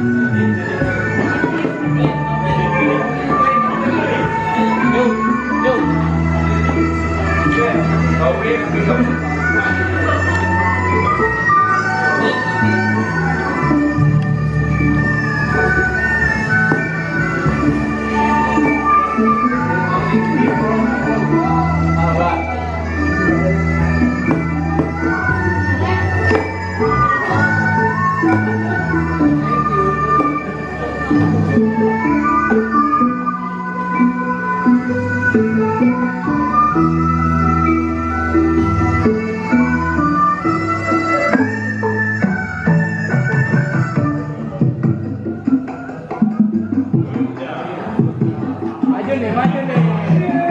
Thank you. Thank you.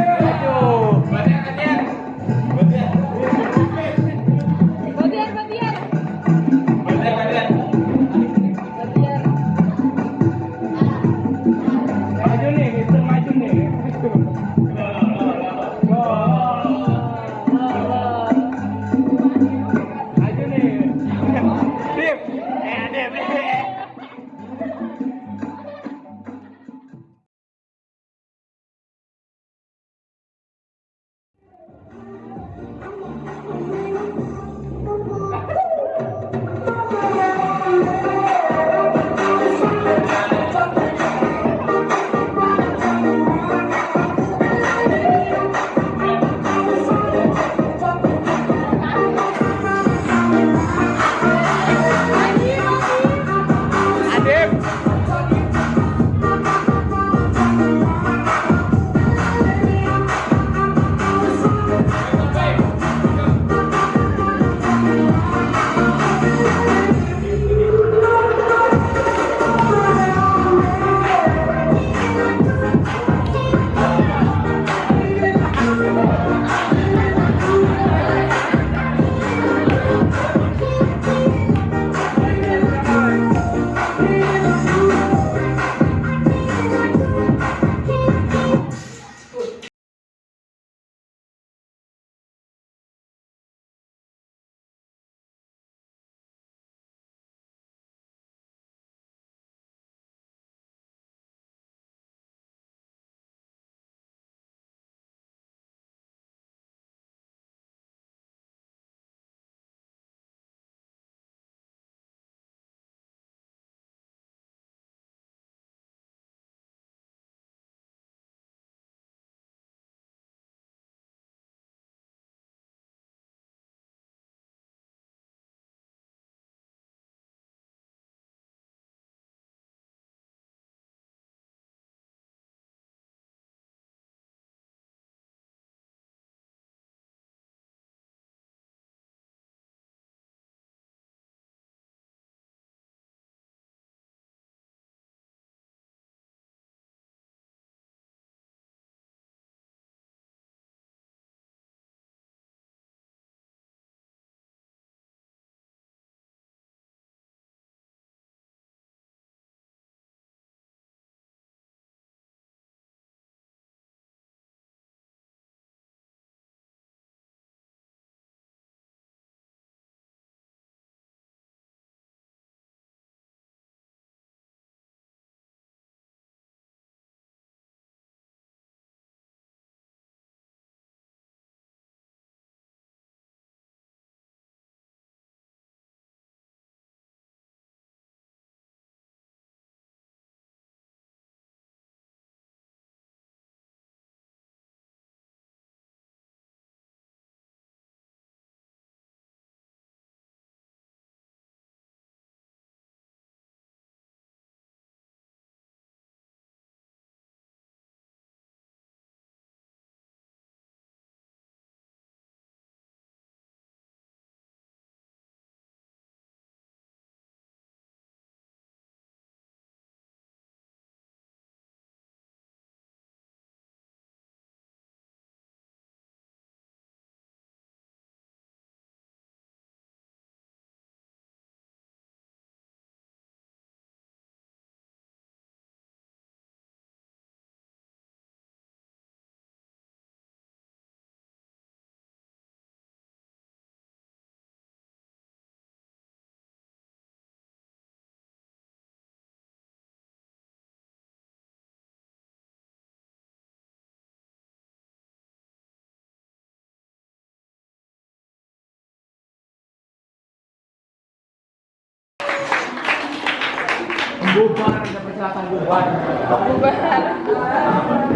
Bubar ada persilatan bubar. Bubar.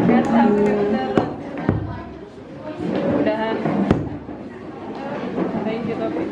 Nggak sampai beneran udahan thank you Topik